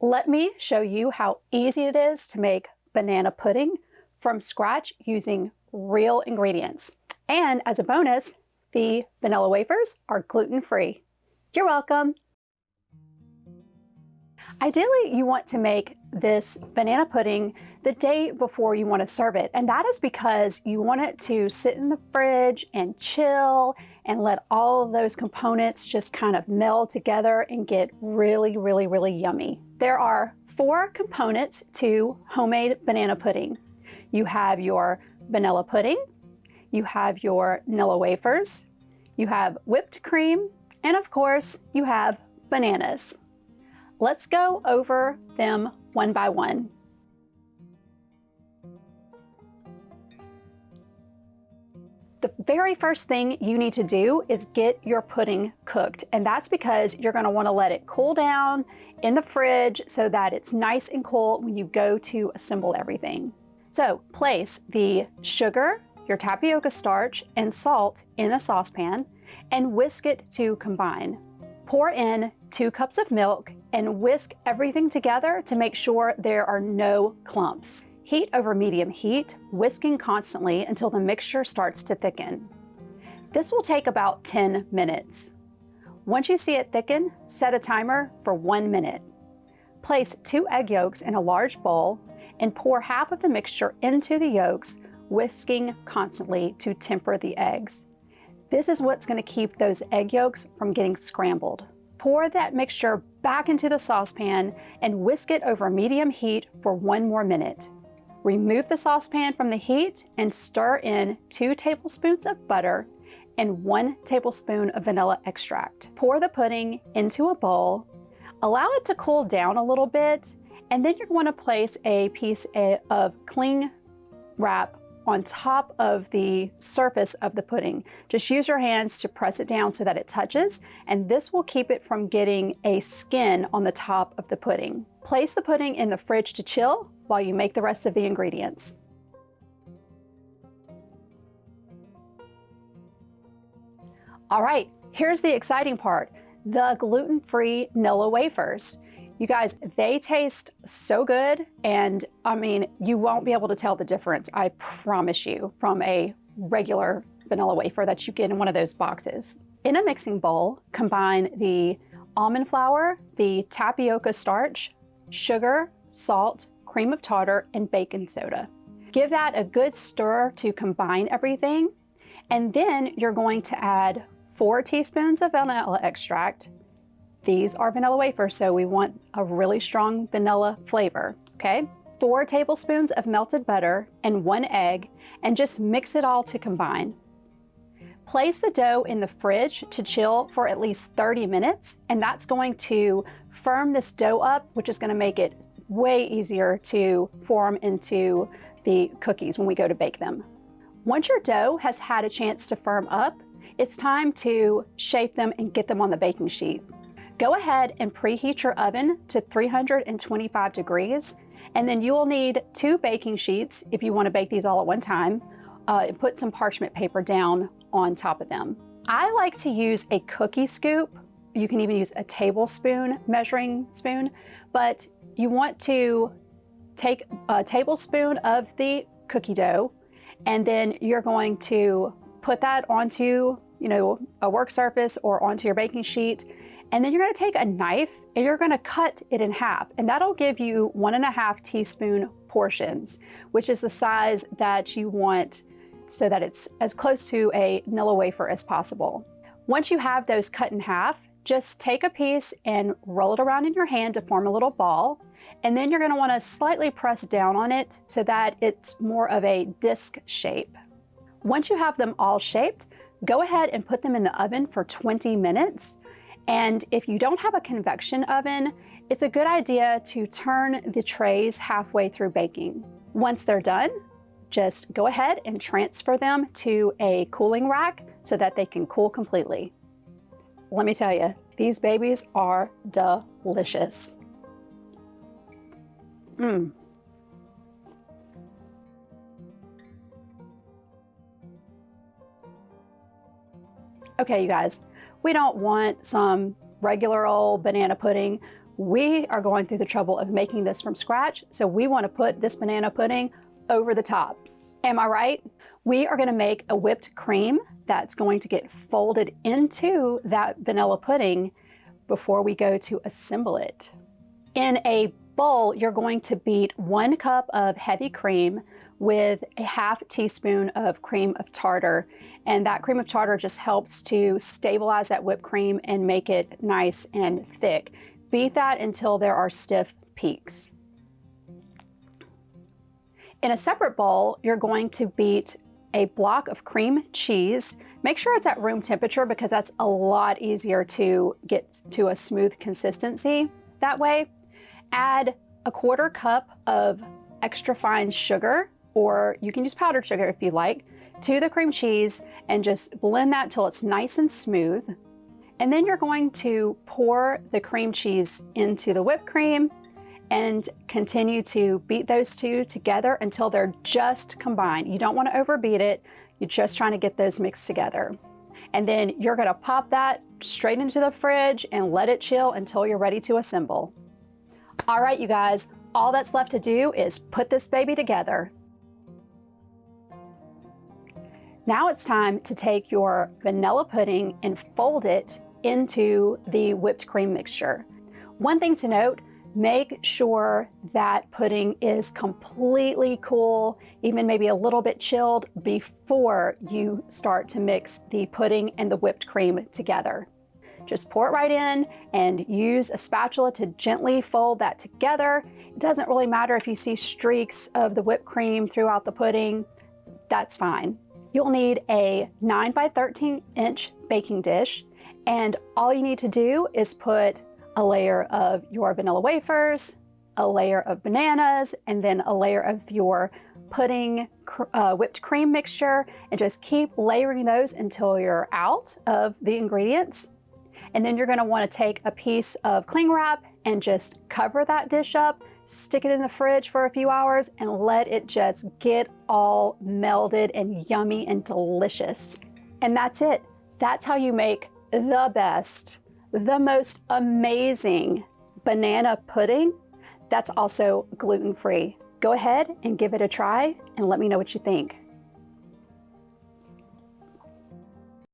Let me show you how easy it is to make banana pudding from scratch using real ingredients. And as a bonus, the vanilla wafers are gluten-free. You're welcome. Ideally, you want to make this banana pudding the day before you want to serve it. And that is because you want it to sit in the fridge and chill and let all of those components just kind of meld together and get really, really, really yummy. There are four components to homemade banana pudding. You have your vanilla pudding, you have your Nilla wafers, you have whipped cream, and of course, you have bananas. Let's go over them one by one. The very first thing you need to do is get your pudding cooked. And that's because you're gonna wanna let it cool down in the fridge so that it's nice and cool when you go to assemble everything. So place the sugar, your tapioca starch, and salt in a saucepan and whisk it to combine. Pour in two cups of milk and whisk everything together to make sure there are no clumps. Heat over medium heat, whisking constantly until the mixture starts to thicken. This will take about 10 minutes. Once you see it thicken, set a timer for one minute. Place two egg yolks in a large bowl and pour half of the mixture into the yolks, whisking constantly to temper the eggs. This is what's going to keep those egg yolks from getting scrambled. Pour that mixture back into the saucepan and whisk it over medium heat for one more minute. Remove the saucepan from the heat and stir in two tablespoons of butter and one tablespoon of vanilla extract. Pour the pudding into a bowl, allow it to cool down a little bit, and then you're going to place a piece of cling wrap on top of the surface of the pudding. Just use your hands to press it down so that it touches, and this will keep it from getting a skin on the top of the pudding. Place the pudding in the fridge to chill while you make the rest of the ingredients. All right, here's the exciting part, the gluten-free Nilla wafers. You guys, they taste so good. And I mean, you won't be able to tell the difference, I promise you, from a regular vanilla wafer that you get in one of those boxes. In a mixing bowl, combine the almond flour, the tapioca starch, sugar, salt, cream of tartar, and baking soda. Give that a good stir to combine everything. And then you're going to add four teaspoons of vanilla extract, these are vanilla wafers, so we want a really strong vanilla flavor, okay? Four tablespoons of melted butter and one egg, and just mix it all to combine. Place the dough in the fridge to chill for at least 30 minutes, and that's going to firm this dough up, which is gonna make it way easier to form into the cookies when we go to bake them. Once your dough has had a chance to firm up, it's time to shape them and get them on the baking sheet. Go ahead and preheat your oven to 325 degrees, and then you will need two baking sheets if you want to bake these all at one time, uh, and put some parchment paper down on top of them. I like to use a cookie scoop. You can even use a tablespoon measuring spoon, but you want to take a tablespoon of the cookie dough, and then you're going to put that onto you know, a work surface or onto your baking sheet and then you're gonna take a knife and you're gonna cut it in half. And that'll give you one and a half teaspoon portions, which is the size that you want so that it's as close to a Nilla wafer as possible. Once you have those cut in half, just take a piece and roll it around in your hand to form a little ball. And then you're gonna wanna slightly press down on it so that it's more of a disc shape. Once you have them all shaped, go ahead and put them in the oven for 20 minutes. And if you don't have a convection oven, it's a good idea to turn the trays halfway through baking. Once they're done, just go ahead and transfer them to a cooling rack so that they can cool completely. Let me tell you, these babies are delicious. Mmm. Okay, you guys, we don't want some regular old banana pudding. we are going through the trouble of making this from scratch, so we want to put this banana pudding over the top. Am I right? We are going to make a whipped cream that's going to get folded into that vanilla pudding before we go to assemble it. In a bowl, you're going to beat one cup of heavy cream with a half teaspoon of cream of tartar. And that cream of tartar just helps to stabilize that whipped cream and make it nice and thick. Beat that until there are stiff peaks. In a separate bowl, you're going to beat a block of cream cheese. Make sure it's at room temperature because that's a lot easier to get to a smooth consistency that way. Add a quarter cup of extra fine sugar, or you can use powdered sugar if you like, to the cream cheese and just blend that till it's nice and smooth. And then you're going to pour the cream cheese into the whipped cream and continue to beat those two together until they're just combined. You don't want to overbeat it. You're just trying to get those mixed together. And then you're going to pop that straight into the fridge and let it chill until you're ready to assemble. All right, you guys, all that's left to do is put this baby together. Now it's time to take your vanilla pudding and fold it into the whipped cream mixture. One thing to note, make sure that pudding is completely cool, even maybe a little bit chilled before you start to mix the pudding and the whipped cream together. Just pour it right in and use a spatula to gently fold that together. It doesn't really matter if you see streaks of the whipped cream throughout the pudding, that's fine. You'll need a 9 by 13 inch baking dish and all you need to do is put a layer of your vanilla wafers, a layer of bananas, and then a layer of your pudding uh, whipped cream mixture and just keep layering those until you're out of the ingredients. And then you're gonna wanna take a piece of cling wrap and just cover that dish up, stick it in the fridge for a few hours and let it just get all melded and yummy and delicious. And that's it. That's how you make the best, the most amazing banana pudding that's also gluten-free. Go ahead and give it a try and let me know what you think.